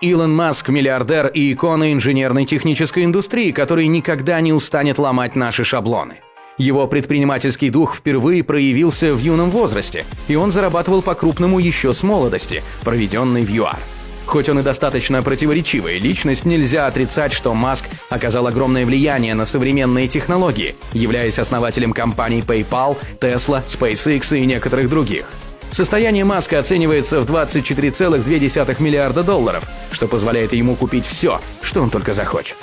Илон Маск – миллиардер и икона инженерной технической индустрии, который никогда не устанет ломать наши шаблоны. Его предпринимательский дух впервые проявился в юном возрасте, и он зарабатывал по-крупному еще с молодости, проведенной в ЮАР. Хоть он и достаточно противоречивая личность, нельзя отрицать, что Маск оказал огромное влияние на современные технологии, являясь основателем компаний PayPal, Tesla, SpaceX и некоторых других. Состояние Маска оценивается в 24,2 миллиарда долларов, что позволяет ему купить все, что он только захочет.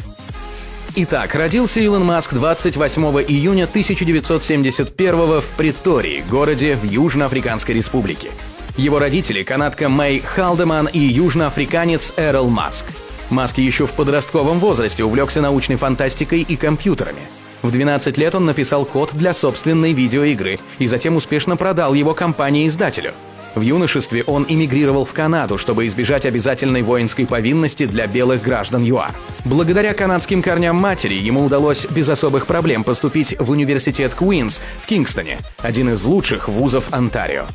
Итак, родился Илон Маск 28 июня 1971 в Притории, городе в Южноафриканской республике. Его родители – канадка Мэй Халдеман и южноафриканец Эрл Маск. Маск еще в подростковом возрасте увлекся научной фантастикой и компьютерами. В 12 лет он написал код для собственной видеоигры и затем успешно продал его компании-издателю – в юношестве он эмигрировал в Канаду, чтобы избежать обязательной воинской повинности для белых граждан ЮАР. Благодаря канадским корням матери ему удалось без особых проблем поступить в университет Куинс в Кингстоне, один из лучших вузов Онтарио.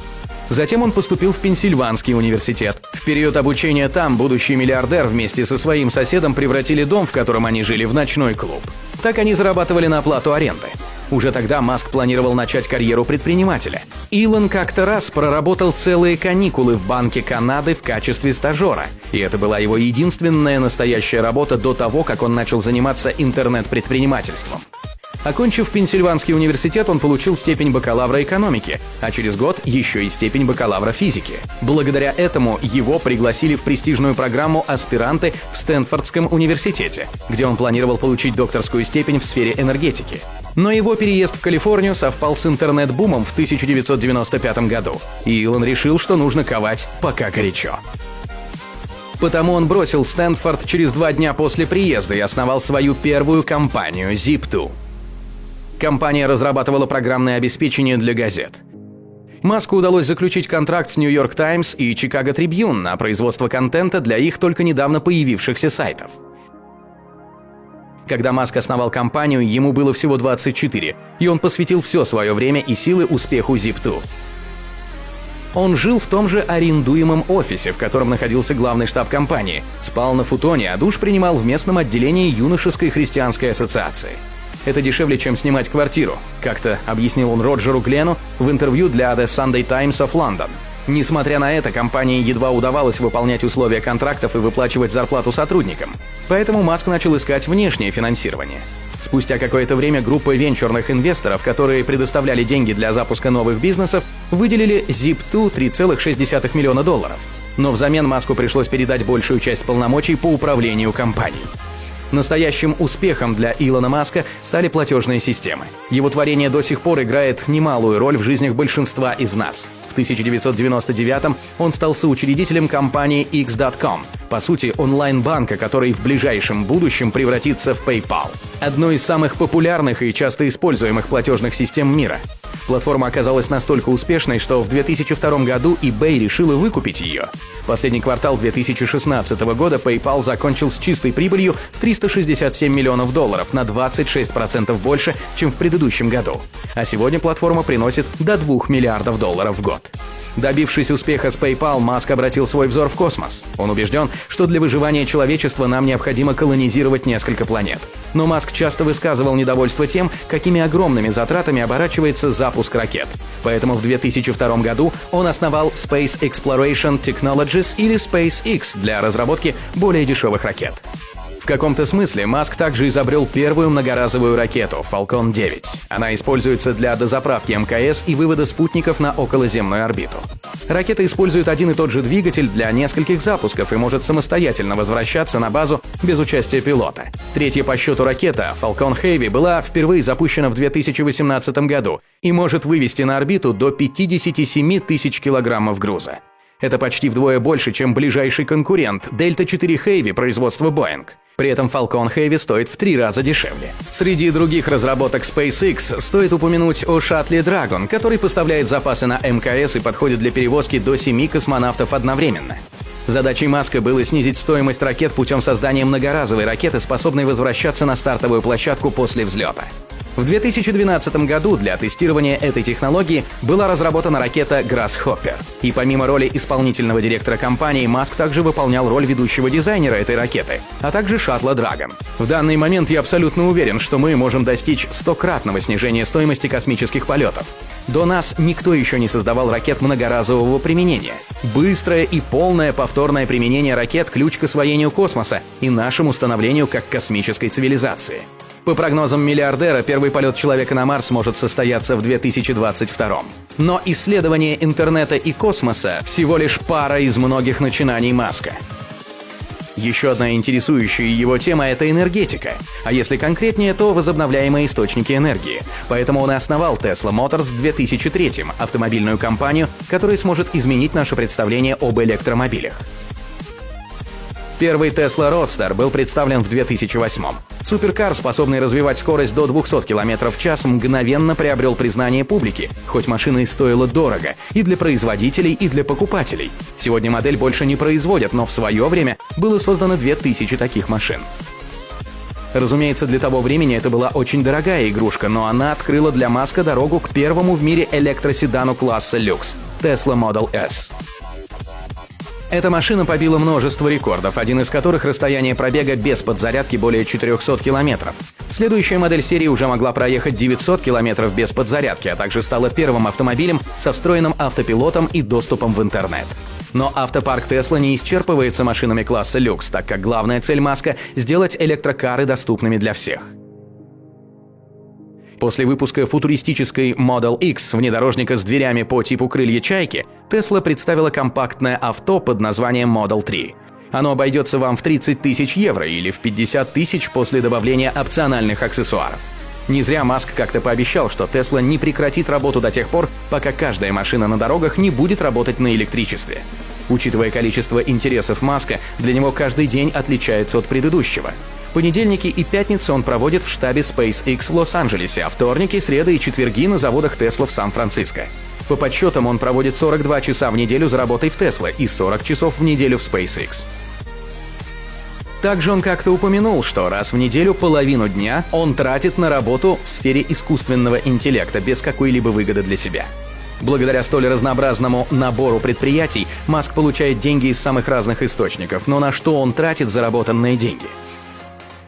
Затем он поступил в Пенсильванский университет. В период обучения там будущий миллиардер вместе со своим соседом превратили дом, в котором они жили, в ночной клуб. Так они зарабатывали на оплату аренды. Уже тогда Маск планировал начать карьеру предпринимателя. Илон как-то раз проработал целые каникулы в Банке Канады в качестве стажера. И это была его единственная настоящая работа до того, как он начал заниматься интернет-предпринимательством. Окончив Пенсильванский университет, он получил степень бакалавра экономики, а через год еще и степень бакалавра физики. Благодаря этому его пригласили в престижную программу «Аспиранты» в Стэнфордском университете, где он планировал получить докторскую степень в сфере энергетики. Но его переезд в Калифорнию совпал с интернет-бумом в 1995 году, и Илон решил, что нужно ковать пока горячо. Потому он бросил Стэнфорд через два дня после приезда и основал свою первую компанию Zip2. Компания разрабатывала программное обеспечение для газет. Маску удалось заключить контракт с New York Times и Chicago Tribune на производство контента для их только недавно появившихся сайтов. Когда Маск основал компанию, ему было всего 24, и он посвятил все свое время и силы успеху Zip2. Он жил в том же арендуемом офисе, в котором находился главный штаб компании, спал на футоне, а душ принимал в местном отделении юношеской христианской ассоциации – это дешевле, чем снимать квартиру, как-то объяснил он Роджеру Глену в интервью для The Sunday Times of London. Несмотря на это, компании едва удавалось выполнять условия контрактов и выплачивать зарплату сотрудникам. Поэтому Маск начал искать внешнее финансирование. Спустя какое-то время группа венчурных инвесторов, которые предоставляли деньги для запуска новых бизнесов, выделили Zip2 3,6 миллиона долларов. Но взамен Маску пришлось передать большую часть полномочий по управлению компанией. Настоящим успехом для Илона Маска стали платежные системы. Его творение до сих пор играет немалую роль в жизнях большинства из нас. В 1999 он стал соучредителем компании X.com, по сути онлайн-банка, который в ближайшем будущем превратится в PayPal. Одной из самых популярных и часто используемых платежных систем мира. Платформа оказалась настолько успешной, что в 2002 году eBay решила выкупить ее. Последний квартал 2016 года PayPal закончил с чистой прибылью в 367 миллионов долларов, на 26% больше, чем в предыдущем году. А сегодня платформа приносит до 2 миллиардов долларов в год. Добившись успеха с PayPal, Маск обратил свой взор в космос. Он убежден, что для выживания человечества нам необходимо колонизировать несколько планет. Но Маск часто высказывал недовольство тем, какими огромными затратами оборачивается запуск ракет. Поэтому в 2002 году он основал Space Exploration Technologies или SpaceX для разработки более дешевых ракет. В каком-то смысле Маск также изобрел первую многоразовую ракету Falcon 9. Она используется для дозаправки МКС и вывода спутников на околоземную орбиту. Ракета использует один и тот же двигатель для нескольких запусков и может самостоятельно возвращаться на базу без участия пилота. Третья по счету ракета Falcon Heavy была впервые запущена в 2018 году и может вывести на орбиту до 57 тысяч килограммов груза. Это почти вдвое больше, чем ближайший конкурент Delta 4 Heavy производства Boeing. При этом Falcon Heavy стоит в три раза дешевле. Среди других разработок SpaceX стоит упомянуть о шаттле Dragon, который поставляет запасы на МКС и подходит для перевозки до семи космонавтов одновременно. Задачей Маска было снизить стоимость ракет путем создания многоразовой ракеты, способной возвращаться на стартовую площадку после взлета. В 2012 году для тестирования этой технологии была разработана ракета Grasshopper. И помимо роли исполнительного директора компании, Маск также выполнял роль ведущего дизайнера этой ракеты, а также шаттла Dragon. В данный момент я абсолютно уверен, что мы можем достичь стократного снижения стоимости космических полетов. До нас никто еще не создавал ракет многоразового применения. Быстрое и полное повторное применение ракет – ключ к освоению космоса и нашему становлению как космической цивилизации. По прогнозам миллиардера, первый полет человека на Марс может состояться в 2022. Но исследование интернета и космоса всего лишь пара из многих начинаний Маска. Еще одна интересующая его тема – это энергетика. А если конкретнее, то возобновляемые источники энергии. Поэтому он и основал Tesla Motors в 2003 автомобильную компанию, которая сможет изменить наше представление об электромобилях. Первый Tesla Roadster был представлен в 2008 -м. Суперкар, способный развивать скорость до 200 км в час, мгновенно приобрел признание публики, хоть машина и стоила дорого, и для производителей, и для покупателей. Сегодня модель больше не производят, но в свое время было создано 2000 таких машин. Разумеется, для того времени это была очень дорогая игрушка, но она открыла для Маска дорогу к первому в мире электроседану класса люкс – Tesla Model S. Эта машина побила множество рекордов, один из которых расстояние пробега без подзарядки более 400 километров. Следующая модель серии уже могла проехать 900 километров без подзарядки, а также стала первым автомобилем со встроенным автопилотом и доступом в интернет. Но автопарк Тесла не исчерпывается машинами класса люкс, так как главная цель Маска – сделать электрокары доступными для всех. После выпуска футуристической Model X внедорожника с дверями по типу крылья чайки, Tesla представила компактное авто под названием Model 3. Оно обойдется вам в 30 тысяч евро или в 50 тысяч после добавления опциональных аксессуаров. Не зря Маск как-то пообещал, что Tesla не прекратит работу до тех пор, пока каждая машина на дорогах не будет работать на электричестве. Учитывая количество интересов Маска, для него каждый день отличается от предыдущего. Понедельники и пятницы он проводит в штабе SpaceX в Лос-Анджелесе, а вторники, среды и четверги на заводах Tesla в Сан-Франциско. По подсчетам он проводит 42 часа в неделю за работой в Tesla и 40 часов в неделю в SpaceX. Также он как-то упомянул, что раз в неделю половину дня он тратит на работу в сфере искусственного интеллекта без какой-либо выгоды для себя. Благодаря столь разнообразному набору предприятий Маск получает деньги из самых разных источников, но на что он тратит заработанные деньги –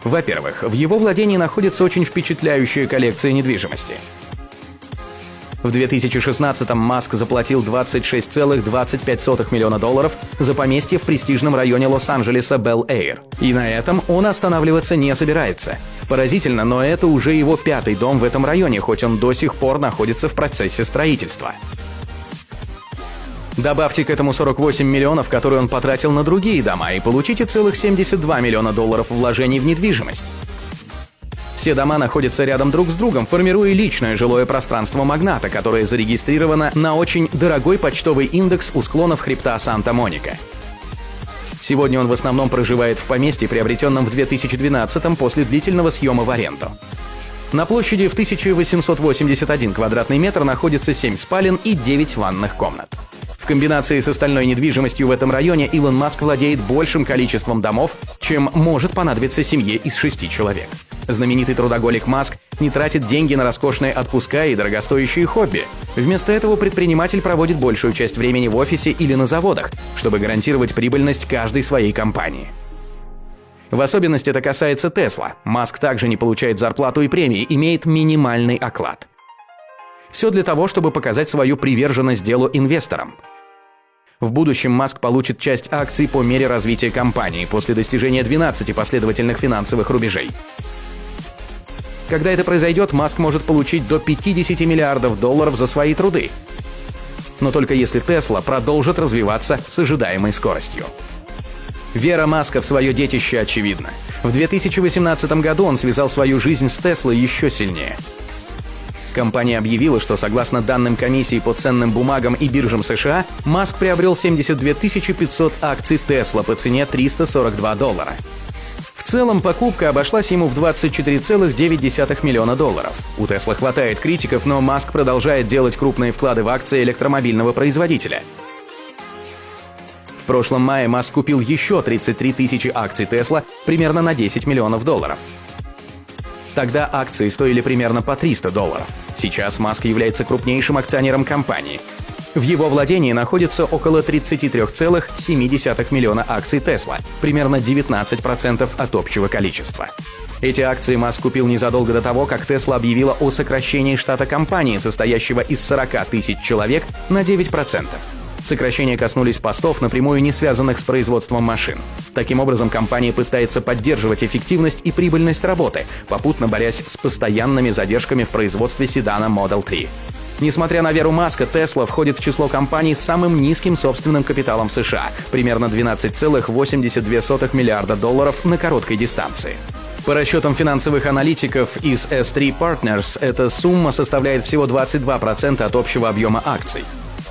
во-первых, в его владении находится очень впечатляющая коллекция недвижимости. В 2016-м Маск заплатил 26,25 миллиона долларов за поместье в престижном районе Лос-Анджелеса Белл-Эйр. И на этом он останавливаться не собирается. Поразительно, но это уже его пятый дом в этом районе, хоть он до сих пор находится в процессе строительства. Добавьте к этому 48 миллионов, которые он потратил на другие дома, и получите целых 72 миллиона долларов вложений в недвижимость. Все дома находятся рядом друг с другом, формируя личное жилое пространство магната, которое зарегистрировано на очень дорогой почтовый индекс у склонов хребта Санта-Моника. Сегодня он в основном проживает в поместье, приобретенном в 2012 после длительного съема в аренду. На площади в 1881 квадратный метр находится 7 спален и 9 ванных комнат. В комбинации с остальной недвижимостью в этом районе Илон Маск владеет большим количеством домов, чем может понадобиться семье из шести человек. Знаменитый трудоголик Маск не тратит деньги на роскошные отпуска и дорогостоящие хобби. Вместо этого предприниматель проводит большую часть времени в офисе или на заводах, чтобы гарантировать прибыльность каждой своей компании. В особенности это касается Тесла. Маск также не получает зарплату и премии, имеет минимальный оклад. Все для того, чтобы показать свою приверженность делу инвесторам – в будущем Маск получит часть акций по мере развития компании после достижения 12 последовательных финансовых рубежей. Когда это произойдет, Маск может получить до 50 миллиардов долларов за свои труды. Но только если Тесла продолжит развиваться с ожидаемой скоростью. Вера Маска в свое детище очевидна. В 2018 году он связал свою жизнь с Теслой еще сильнее – Компания объявила, что согласно данным комиссии по ценным бумагам и биржам США, Маск приобрел 72 500 акций Tesla по цене 342 доллара. В целом покупка обошлась ему в 24,9 миллиона долларов. У Tesla хватает критиков, но Маск продолжает делать крупные вклады в акции электромобильного производителя. В прошлом мае Маск купил еще 33 тысячи акций Tesla примерно на 10 миллионов долларов. Тогда акции стоили примерно по 300 долларов. Сейчас Маск является крупнейшим акционером компании. В его владении находится около 33,7 миллиона акций Тесла, примерно 19% от общего количества. Эти акции Маск купил незадолго до того, как Тесла объявила о сокращении штата компании, состоящего из 40 тысяч человек, на 9%. Сокращения коснулись постов, напрямую не связанных с производством машин. Таким образом, компания пытается поддерживать эффективность и прибыльность работы, попутно борясь с постоянными задержками в производстве седана Model 3. Несмотря на веру Маска, Tesla входит в число компаний с самым низким собственным капиталом в США, примерно 12,82 миллиарда долларов на короткой дистанции. По расчетам финансовых аналитиков из S3 Partners, эта сумма составляет всего 22% от общего объема акций.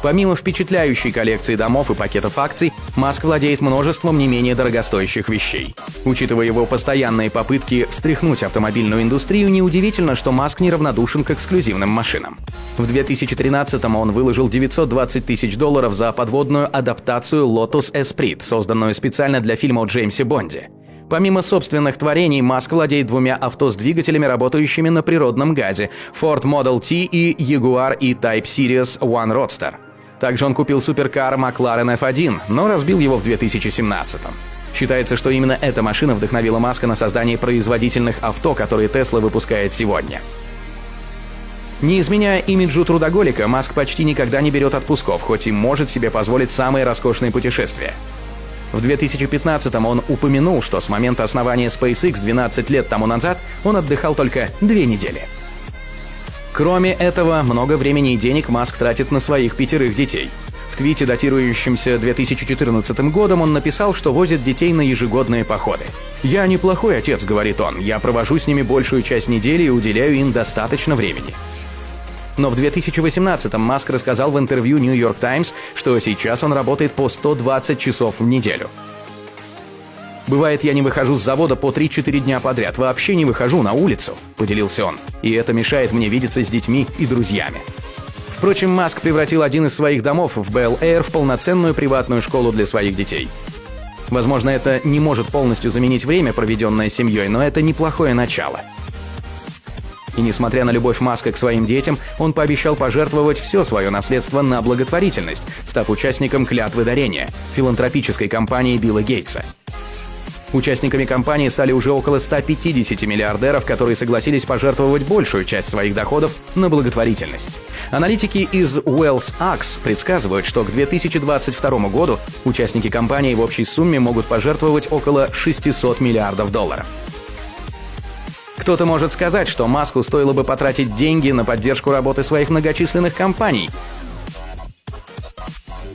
Помимо впечатляющей коллекции домов и пакетов акций, Маск владеет множеством не менее дорогостоящих вещей. Учитывая его постоянные попытки встряхнуть автомобильную индустрию, неудивительно, что Маск неравнодушен к эксклюзивным машинам. В 2013-м он выложил 920 тысяч долларов за подводную адаптацию Lotus Esprit, созданную специально для фильма о Джеймсе Бонде. Помимо собственных творений, Маск владеет двумя авто с двигателями, работающими на природном газе – Ford Model T и Jaguar E-Type Series One Roadster – также он купил суперкар McLaren F1, но разбил его в 2017 -м. Считается, что именно эта машина вдохновила Маска на создание производительных авто, которые Tesla выпускает сегодня. Не изменяя имиджу трудоголика, Маск почти никогда не берет отпусков, хоть и может себе позволить самые роскошные путешествия. В 2015-м он упомянул, что с момента основания SpaceX 12 лет тому назад он отдыхал только две недели. Кроме этого, много времени и денег Маск тратит на своих пятерых детей. В твите, датирующемся 2014 годом, он написал, что возит детей на ежегодные походы. «Я неплохой отец», — говорит он, — «я провожу с ними большую часть недели и уделяю им достаточно времени». Но в 2018-м Маск рассказал в интервью New York Times, что сейчас он работает по 120 часов в неделю. Бывает, я не выхожу с завода по 3-4 дня подряд, вообще не выхожу на улицу», — поделился он. «И это мешает мне видеться с детьми и друзьями». Впрочем, Маск превратил один из своих домов в Air в полноценную приватную школу для своих детей. Возможно, это не может полностью заменить время, проведенное семьей, но это неплохое начало. И несмотря на любовь Маска к своим детям, он пообещал пожертвовать все свое наследство на благотворительность, став участником клятвы дарения – филантропической компании Билла Гейтса – Участниками компании стали уже около 150 миллиардеров, которые согласились пожертвовать большую часть своих доходов на благотворительность. Аналитики из Wells Axe предсказывают, что к 2022 году участники компании в общей сумме могут пожертвовать около 600 миллиардов долларов. Кто-то может сказать, что Маску стоило бы потратить деньги на поддержку работы своих многочисленных компаний.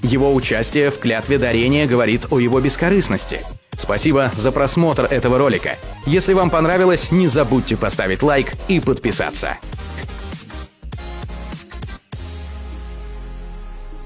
Его участие в клятве дарения говорит о его бескорыстности – Спасибо за просмотр этого ролика. Если вам понравилось, не забудьте поставить лайк и подписаться.